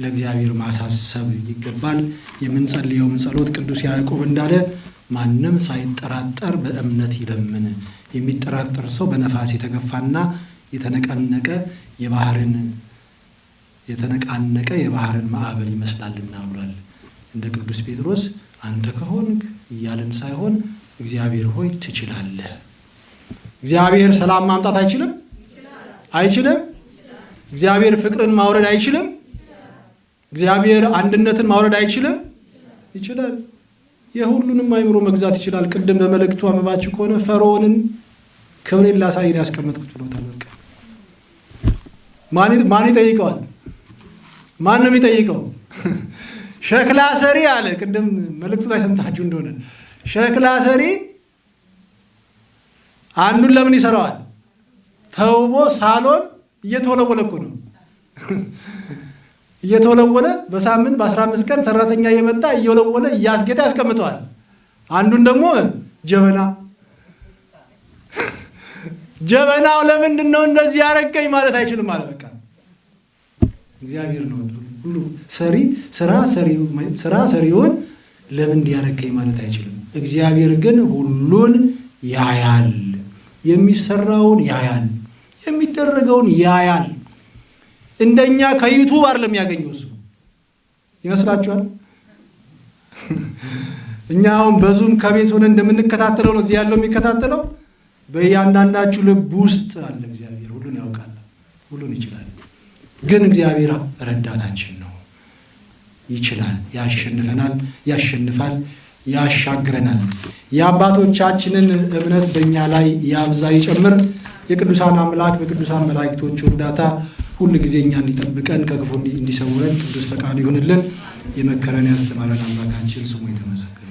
ለእግዚአብሔር ማሳሰብ ይገባል። የምንጸልየውም ጸሎት ቅዱስ ያዕቆብ እንዳለ ማንም ሳይጠራጠር በእምነት ይለምን። የሚጠራጠር ሰው በነፋስ የተገፋና የተነቀነቀ የባህርን የተነቃነቀ የባህርን ማዕበል ይመስላልና ብሏል። እንደ ቅዱስ ጴጥሮስ አንተ ከሆንክ እያልን ሳይሆን እግዚአብሔር ሆይ ትችላለህ። እግዚአብሔር ሰላም ማምጣት አይችልም? አይችልም? እግዚአብሔር ፍቅርን ማውረድ አይችልም? እግዚአብሔር አንድነትን ማውረድ አይችልም? ይችላል። የሁሉንም አእምሮ መግዛት ይችላል። ቅድም በመልእክቱ አንብባችሁ ከሆነ ፈርዖንን ክብሬን ላሳይን ያስቀመጥኩት ብሎታል። በቃ ማን ይጠይቀዋል? ማን ነው የሚጠይቀው? ሸክላ ሰሪ አለ። ቅድም መልእክቱ ላይ ሰምታችሁ እንደሆነ ሸክላ ሰሪ አንዱን ለምን ይሰራዋል? ተውቦ ሳሎን እየተወለወለ እኮ ነው እየተወለወለ በሳምንት በአስራ አምስት ቀን ሰራተኛ እየመጣ እየወለወለ እያስጌጠ ያስቀምጠዋል። አንዱን ደግሞ ጀበና ጀበናው ለምንድን ነው እንደዚህ ያረገኝ ማለት አይችልም ማለት በቃ እግዚአብሔር ነው ሁሉ ሰሪ ስራ ስራ ሰሪውን ለምን እንዲያረገኝ ማለት አይችልም። እግዚአብሔር ግን ሁሉን ያያል፣ የሚሰራውን ያያል፣ የሚደረገውን ያያል። እንደኛ ከዩቱብ አይደለም የሚያገኘው እሱ ይመስላችኋል? እኛ አሁን በዙም ከቤት ሆነ እንደምንከታተለው ነው እዚህ ያለው የሚከታተለው። በእያንዳንዳችሁ ልብ ውስጥ አለ እግዚአብሔር። ሁሉን ያውቃል፣ ሁሉን ይችላል። ግን እግዚአብሔር ረዳታችን ነው። ይችላል፣ ያሸንፈናል፣ ያሸንፋል፣ ያሻግረናል። የአባቶቻችንን እምነት በእኛ ላይ ያብዛ ይጨምር። የቅዱሳን አምላክ በቅዱሳን መላእክቶቹ እርዳታ ሁል ጊዜ እኛ እንዲጠብቀን ከክፉ እንዲሰውረን ቅዱስ ፈቃዱ ይሁንልን። የመከረን ያስተማረን አምላካችን ስሙ የተመሰገነ